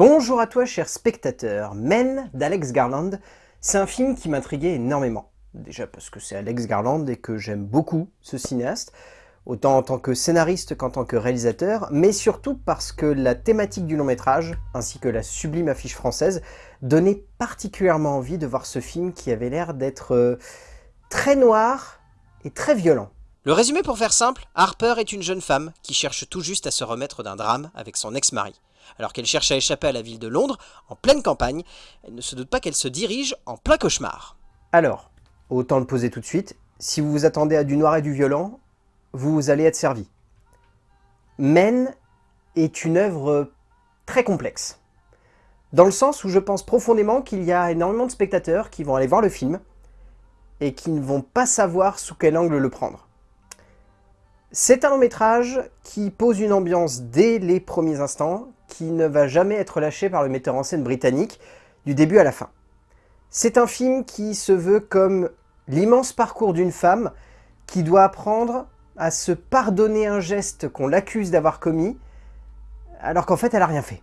Bonjour à toi cher spectateur, Men d'Alex Garland, c'est un film qui m'intriguait énormément. Déjà parce que c'est Alex Garland et que j'aime beaucoup ce cinéaste, autant en tant que scénariste qu'en tant que réalisateur, mais surtout parce que la thématique du long métrage, ainsi que la sublime affiche française, donnait particulièrement envie de voir ce film qui avait l'air d'être euh, très noir et très violent. Le résumé pour faire simple, Harper est une jeune femme qui cherche tout juste à se remettre d'un drame avec son ex-mari. Alors qu'elle cherche à échapper à la ville de Londres, en pleine campagne, elle ne se doute pas qu'elle se dirige en plein cauchemar. Alors, autant le poser tout de suite, si vous vous attendez à du noir et du violent, vous allez être servi. Men est une œuvre très complexe. Dans le sens où je pense profondément qu'il y a énormément de spectateurs qui vont aller voir le film et qui ne vont pas savoir sous quel angle le prendre. C'est un long métrage qui pose une ambiance dès les premiers instants, qui ne va jamais être lâché par le metteur en scène britannique, du début à la fin. C'est un film qui se veut comme l'immense parcours d'une femme qui doit apprendre à se pardonner un geste qu'on l'accuse d'avoir commis, alors qu'en fait elle n'a rien fait.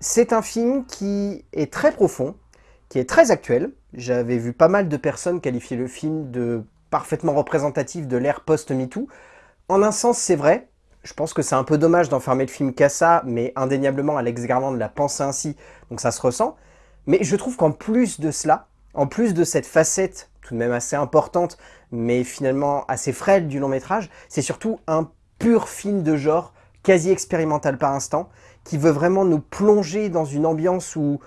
C'est un film qui est très profond, qui est très actuel. J'avais vu pas mal de personnes qualifier le film de parfaitement représentatif de l'ère post-MeToo, en un sens, c'est vrai. Je pense que c'est un peu dommage d'enfermer le film qu'à ça, mais indéniablement, Alex Garland l'a pensé ainsi, donc ça se ressent. Mais je trouve qu'en plus de cela, en plus de cette facette tout de même assez importante, mais finalement assez frêle du long métrage, c'est surtout un pur film de genre, quasi expérimental par instant, qui veut vraiment nous plonger dans une ambiance où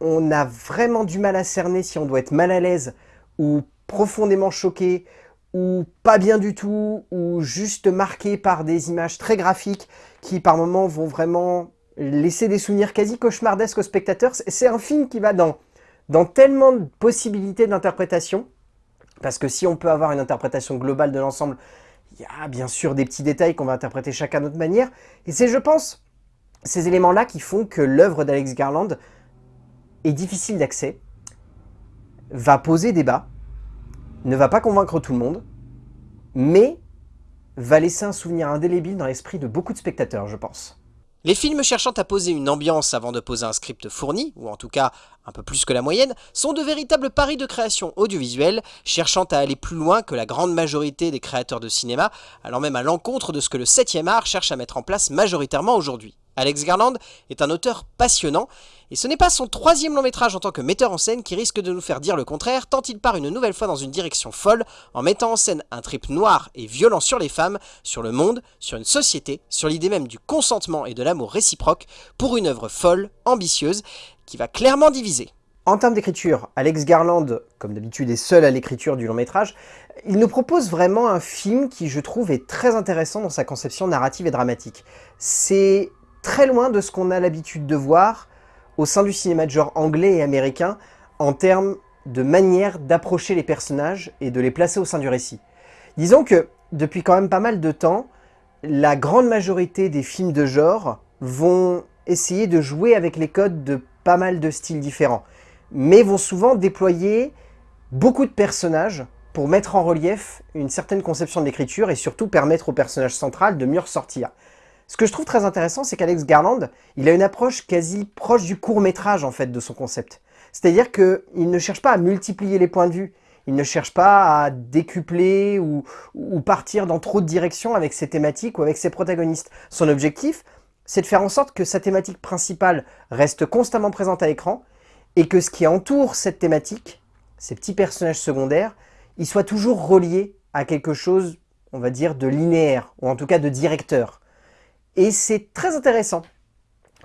on a vraiment du mal à cerner si on doit être mal à l'aise ou profondément choqué ou pas bien du tout, ou juste marqué par des images très graphiques qui par moments vont vraiment laisser des souvenirs quasi cauchemardesques aux spectateurs. C'est un film qui va dans, dans tellement de possibilités d'interprétation, parce que si on peut avoir une interprétation globale de l'ensemble, il y a bien sûr des petits détails qu'on va interpréter chacun à notre manière, et c'est je pense ces éléments-là qui font que l'œuvre d'Alex Garland est difficile d'accès, va poser débat, ne va pas convaincre tout le monde, mais va laisser un souvenir indélébile dans l'esprit de beaucoup de spectateurs, je pense. Les films cherchant à poser une ambiance avant de poser un script fourni, ou en tout cas un peu plus que la moyenne, sont de véritables paris de création audiovisuelle, cherchant à aller plus loin que la grande majorité des créateurs de cinéma, allant même à l'encontre de ce que le 7ème art cherche à mettre en place majoritairement aujourd'hui. Alex Garland est un auteur passionnant, et ce n'est pas son troisième long métrage en tant que metteur en scène qui risque de nous faire dire le contraire, tant il part une nouvelle fois dans une direction folle, en mettant en scène un trip noir et violent sur les femmes, sur le monde, sur une société, sur l'idée même du consentement et de l'amour réciproque, pour une œuvre folle, ambitieuse, qui va clairement diviser. En termes d'écriture, Alex Garland, comme d'habitude, est seul à l'écriture du long métrage. Il nous propose vraiment un film qui, je trouve, est très intéressant dans sa conception narrative et dramatique. C'est très loin de ce qu'on a l'habitude de voir au sein du cinéma de genre anglais et américain en termes de manière d'approcher les personnages et de les placer au sein du récit. Disons que depuis quand même pas mal de temps, la grande majorité des films de genre vont essayer de jouer avec les codes de pas mal de styles différents, mais vont souvent déployer beaucoup de personnages pour mettre en relief une certaine conception de l'écriture et surtout permettre au personnage central de mieux ressortir. Ce que je trouve très intéressant, c'est qu'Alex Garland, il a une approche quasi proche du court-métrage en fait de son concept. C'est-à-dire qu'il ne cherche pas à multiplier les points de vue, il ne cherche pas à décupler ou, ou, partir dans trop de directions avec ses thématiques ou avec ses protagonistes. Son objectif, c'est de faire en sorte que sa thématique principale reste constamment présente à l'écran et que ce qui entoure cette thématique, ces petits personnages secondaires, ils soient toujours reliés à quelque chose, on va dire, de linéaire, ou en tout cas de directeur. Et c'est très intéressant.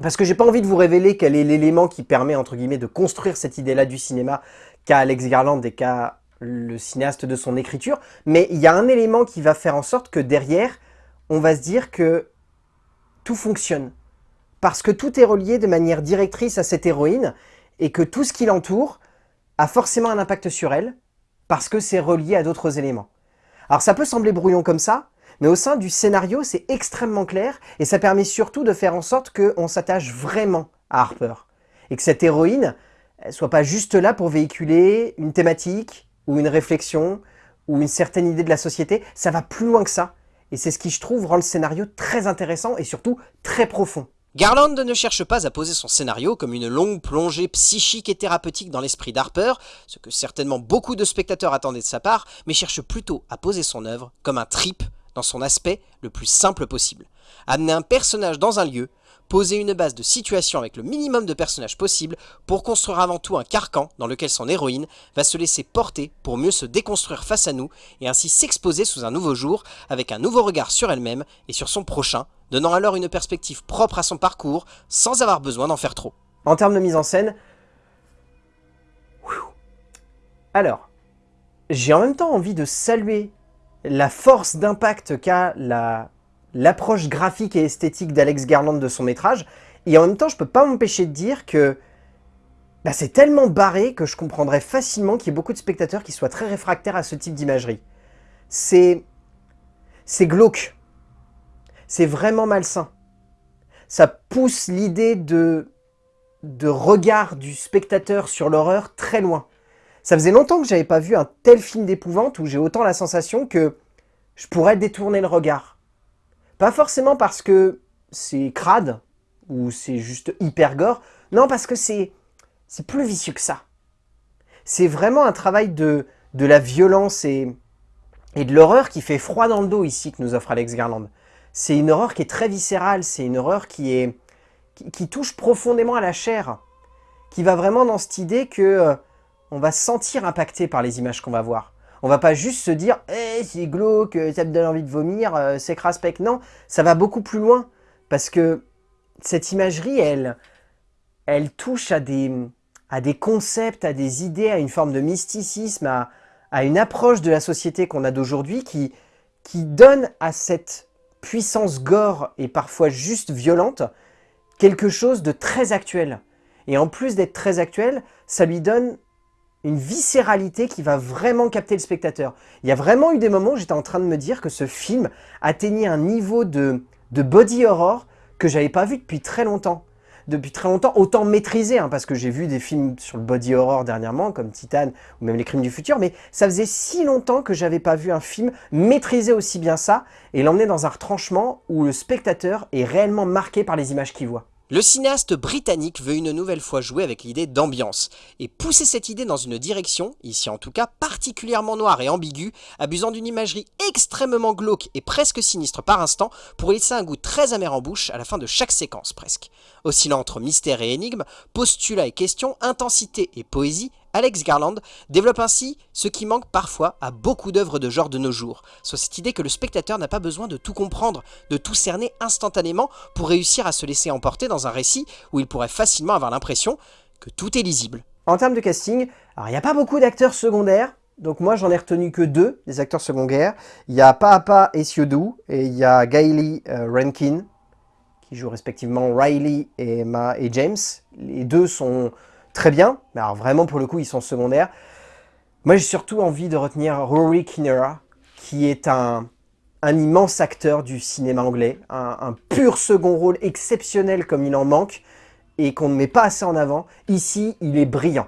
Parce que j'ai pas envie de vous révéler quel est l'élément qui permet, entre guillemets, de construire cette idée-là du cinéma qu'a Alex Garland et qu'a le cinéaste de son écriture. Mais il y a un élément qui va faire en sorte que derrière, on va se dire que tout fonctionne. Parce que tout est relié de manière directrice à cette héroïne et que tout ce qui l'entoure a forcément un impact sur elle parce que c'est relié à d'autres éléments. Alors ça peut sembler brouillon comme ça, mais au sein du scénario, c'est extrêmement clair et ça permet surtout de faire en sorte qu'on s'attache vraiment à Harper. Et que cette héroïne ne soit pas juste là pour véhiculer une thématique ou une réflexion ou une certaine idée de la société. Ça va plus loin que ça. Et c'est ce qui, je trouve, rend le scénario très intéressant et surtout très profond. Garland ne cherche pas à poser son scénario comme une longue plongée psychique et thérapeutique dans l'esprit d'Harper, ce que certainement beaucoup de spectateurs attendaient de sa part, mais cherche plutôt à poser son œuvre comme un trip son aspect le plus simple possible. Amener un personnage dans un lieu, poser une base de situation avec le minimum de personnages possible pour construire avant tout un carcan dans lequel son héroïne va se laisser porter pour mieux se déconstruire face à nous et ainsi s'exposer sous un nouveau jour avec un nouveau regard sur elle-même et sur son prochain, donnant alors une perspective propre à son parcours sans avoir besoin d'en faire trop. En termes de mise en scène, alors, j'ai en même temps envie de saluer la force d'impact qu'a la l'approche graphique et esthétique d'Alex Garland de son métrage, et en même temps, je peux pas m'empêcher de dire que bah, c'est tellement barré que je comprendrais facilement qu'il y ait beaucoup de spectateurs qui soient très réfractaires à ce type d'imagerie. C'est... c'est glauque. C'est vraiment malsain. Ça pousse l'idée de regard du spectateur sur l'horreur très loin. Ça faisait longtemps que j'avais pas vu un tel film d'épouvante où j'ai autant la sensation que je pourrais détourner le regard. Pas forcément parce que c'est crade, ou c'est juste hyper gore, non parce que c'est plus vicieux que ça. C'est vraiment un travail de, de la violence et, et de l'horreur qui fait froid dans le dos ici que nous offre Alex Garland. C'est une horreur qui est très viscérale, c'est une horreur qui, est, qui, touche profondément à la chair, qui va vraiment dans cette idée que euh, on va se sentir impacté par les images qu'on va voir. On va pas juste se dire eh, c'est glauque, ça me donne envie de vomir, euh, c'est craspec. Non, ça va beaucoup plus loin. Parce que cette imagerie, elle, elle touche à des, à des concepts, à des idées, à une forme de mysticisme, à, à une approche de la société qu'on a d'aujourd'hui qui, qui donne à cette puissance gore et parfois juste violente quelque chose de très actuel. Et en plus d'être très actuel, ça lui donne une viscéralité qui va vraiment capter le spectateur. Il y a vraiment eu des moments où j'étais en train de me dire que ce film atteignait un niveau de, de body horror que j'avais pas vu depuis très longtemps. Depuis très longtemps, autant maîtrisé, hein, parce que j'ai vu des films sur le body horror dernièrement, comme Titan ou même Les Crimes du Futur, mais ça faisait si longtemps que j'avais pas vu un film maîtriser aussi bien ça et l'emmener dans un retranchement où le spectateur est réellement marqué par les images qu'il voit. Le cinéaste britannique veut une nouvelle fois jouer avec l'idée d'ambiance, et pousser cette idée dans une direction, ici en tout cas particulièrement noire et ambiguë, abusant d'une imagerie extrêmement glauque et presque sinistre par instant, pour laisser un goût très amer en bouche à la fin de chaque séquence presque. Oscillant entre mystère et énigme, postulat et question, intensité et poésie, Alex Garland développe ainsi ce qui manque parfois à beaucoup d'œuvres de genre de nos jours, soit cette idée que le spectateur n'a pas besoin de tout comprendre, de tout cerner instantanément pour réussir à se laisser emporter dans un récit où il pourrait facilement avoir l'impression que tout est lisible. En termes de casting, il n'y a pas beaucoup d'acteurs secondaires, donc moi j'en ai retenu que deux des acteurs secondaires. Il y a Paapa Esiodu et il y a Gailey euh, Rankin qui jouent respectivement Riley et James. Les deux sont très bien, mais alors vraiment pour le coup ils sont secondaires. Moi j'ai surtout envie de retenir Rory Kinnear, qui est un, immense acteur du cinéma anglais, un, pur second rôle exceptionnel comme il en manque, et qu'on ne met pas assez en avant. Ici, il est brillant.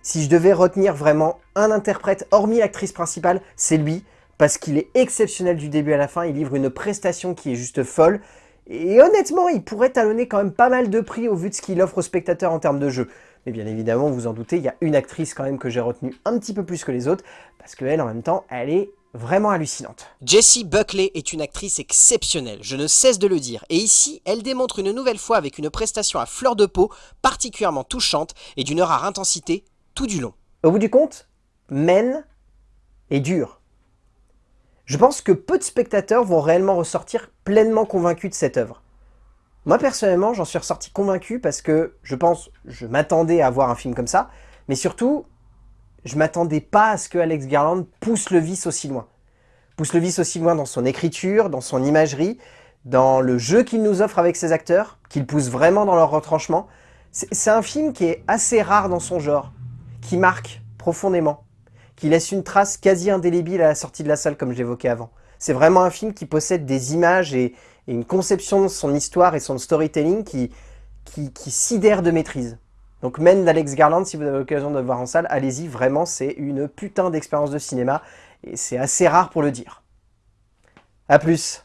Si je devais retenir vraiment un interprète, hormis l'actrice principale, c'est lui, parce qu'il est exceptionnel du début à la fin, il livre une prestation qui est juste folle, et honnêtement, il pourrait talonner quand même pas mal de prix au vu de ce qu'il offre aux spectateurs en termes de jeu. Mais bien évidemment, vous en doutez, il y a une actrice quand même que j'ai retenue un petit peu plus que les autres, parce qu'elle, en même temps, elle est vraiment hallucinante. Jessie Buckley est une actrice exceptionnelle, je ne cesse de le dire, et ici, elle démontre une nouvelle fois avec une prestation à fleur de peau, particulièrement touchante et d'une rare intensité tout du long. Au bout du compte, Men est dur. Je pense que peu de spectateurs vont réellement ressortir pleinement convaincus de cette œuvre. Moi, personnellement, j'en suis ressorti convaincu parce que je pense, je m'attendais à voir un film comme ça, mais surtout, je m'attendais pas à ce que Alex Garland pousse le vice aussi loin. Pousse le vice aussi loin dans son écriture, dans son imagerie, dans le jeu qu'il nous offre avec ses acteurs, qu'il pousse vraiment dans leur retranchement. C'est un film qui est assez rare dans son genre, qui marque profondément, qui laisse une trace quasi indélébile à la sortie de la salle comme j'évoquais avant. C'est vraiment un film qui possède des images et, une conception de son histoire et son storytelling qui, qui, sidère de maîtrise. Donc Men d'Alex Garland, si vous avez l'occasion de le voir en salle, allez-y, vraiment, c'est une putain d'expérience de cinéma, et c'est assez rare pour le dire. A plus